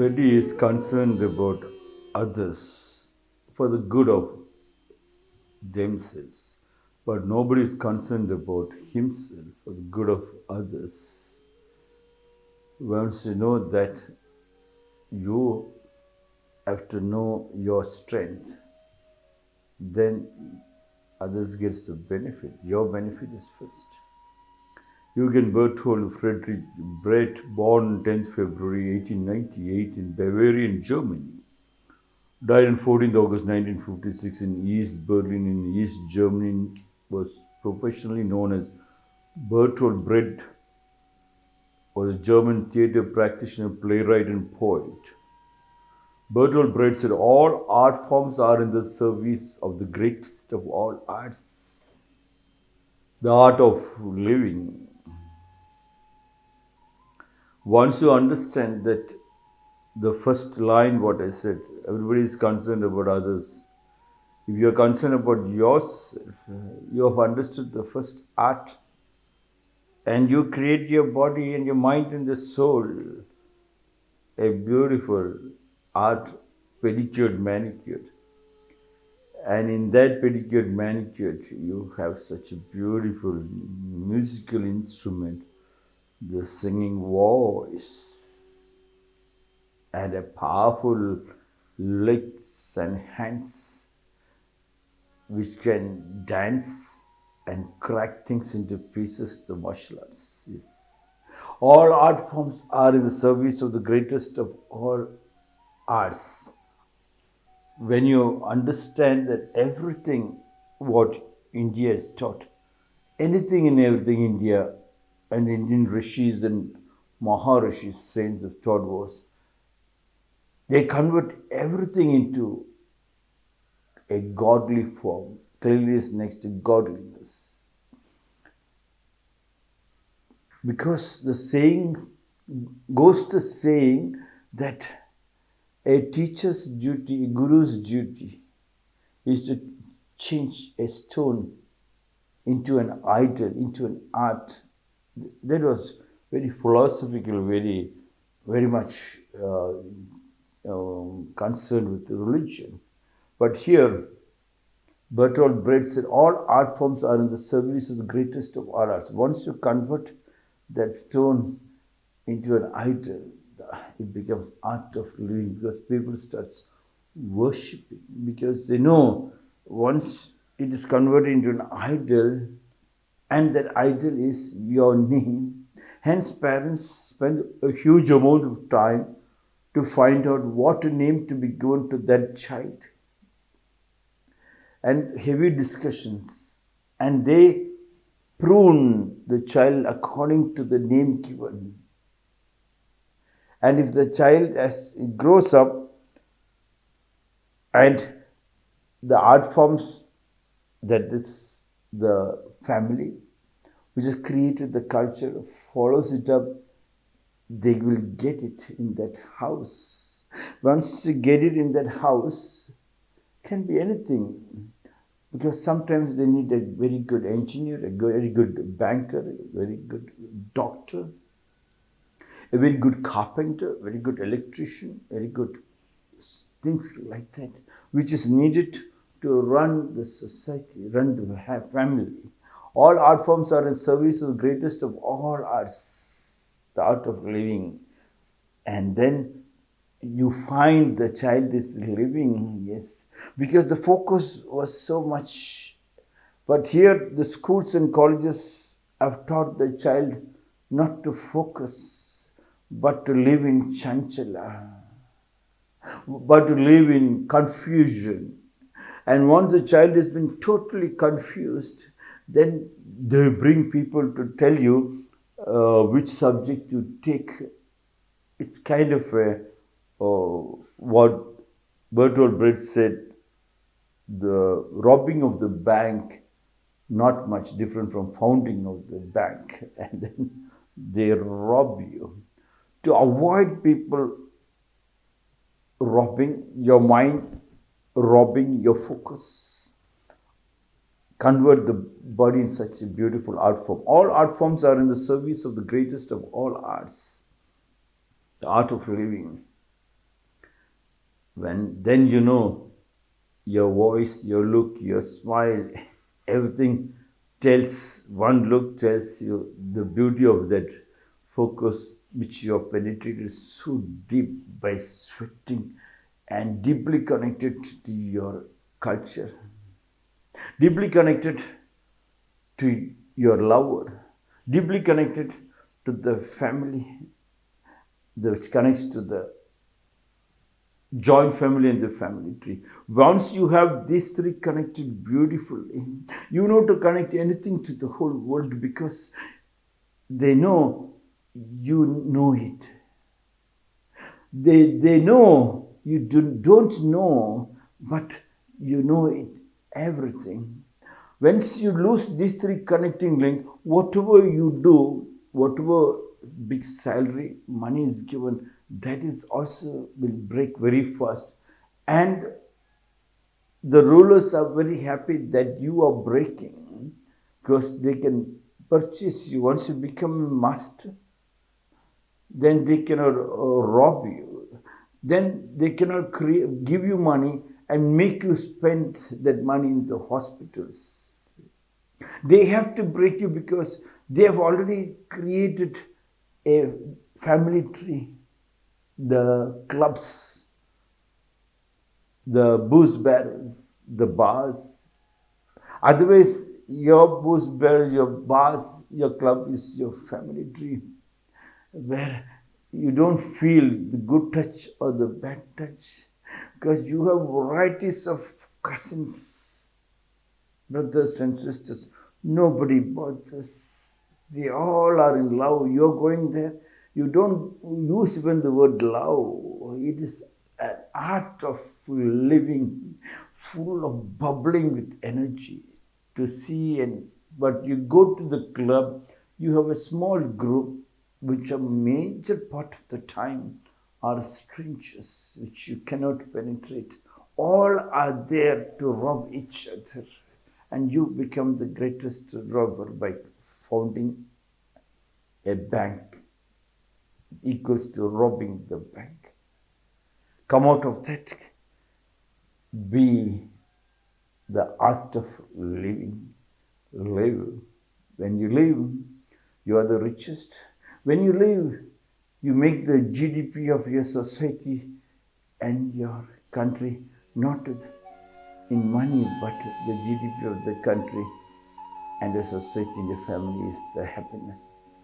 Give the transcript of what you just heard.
Everybody is concerned about others for the good of themselves, but nobody is concerned about himself for the good of others. Once you know that you have to know your strength, then others gets the benefit. Your benefit is first. Eugen Berthold Friedrich Brecht, born 10th February 1898 in Bavarian, Germany, died on 14th August 1956 in East Berlin in East Germany, was professionally known as Bertolt Brecht, was a German theatre practitioner, playwright, and poet. Bertolt Brecht said, All art forms are in the service of the greatest of all arts, the art of living. Once you understand that the first line, what I said, everybody is concerned about others. If you are concerned about yourself, you have understood the first art, and you create your body and your mind and the soul a beautiful art pedicured manicured. And in that pedicured manicured, you have such a beautiful musical instrument, the singing voice, and a powerful legs and hands which can dance and crack things into pieces, the martial arts. Yes. All art forms are in the service of the greatest of all arts. When you understand that everything what India is taught, anything and everything India and Indian rishis and Maharishis, saints of taught was, they convert everything into a godly form. Clearly, Cleanliness next to godliness. Because the saying goes to saying that a teacher's duty, a guru's duty, is to change a stone into an idol, into an art. That was very philosophical, very, very much uh, um, concerned with religion. But here, Bertolt Brecht said, all art forms are in the service of the greatest of all arts. Once you convert that stone into an idol, it becomes art of living because people starts worshipping because they know once it is converted into an idol and that idol is your name. Hence parents spend a huge amount of time to find out what name to be given to that child. And heavy discussions. And they prune the child according to the name given. And if the child as it grows up and the art forms that is the family which has created the culture follows it up, they will get it in that house. Once you get it in that house, can be anything. Because sometimes they need a very good engineer, a very good banker, a very good doctor, a very good carpenter, very good electrician, very good things like that, which is needed to run the society, run the family. All art forms are in service of the greatest of all arts, the art of living. And then you find the child is living, yes, because the focus was so much. But here, the schools and colleges have taught the child not to focus but to live in chanchala, but to live in confusion. And once the child has been totally confused, then they bring people to tell you uh, which subject to take. It's kind of a, uh, what Bertolt Brecht said, the robbing of the bank, not much different from founding of the bank. And then they rob you to avoid people robbing your mind, robbing your focus. Convert the body in such a beautiful art form. All art forms are in the service of the greatest of all arts, the art of living. When then you know your voice, your look, your smile, everything tells one look tells you the beauty of that focus which you have penetrated so deep by sweating and deeply connected to your culture, deeply connected to your lover, deeply connected to the family, which connects to the joint family and the family tree. Once you have these three connected beautifully, you know to connect anything to the whole world because they know you know it. They, they know you do, don't know, but you know it, everything. Once you lose these three connecting link, whatever you do, whatever big salary, money is given, that is also will break very fast. And the rulers are very happy that you are breaking because they can purchase you once you become a master then they cannot uh, rob you then they cannot create, give you money and make you spend that money in the hospitals they have to break you because they have already created a family tree the clubs, the booze barrels, the bars. Otherwise, your booze barrels, your bars, your club is your family tree where you don't feel the good touch or the bad touch because you have varieties of cousins, brothers and sisters. Nobody bothers. They all are in love. You're going there you don't use even the word love. It is an art of living, full of bubbling with energy to see and but you go to the club, you have a small group which a major part of the time are strangers which you cannot penetrate. All are there to rob each other, and you become the greatest robber by founding a bank equals to robbing the bank. Come out of that. Be the art of living. Live. When you live, you are the richest. When you live, you make the GDP of your society and your country not in money, but the GDP of the country and the society and the family is the happiness.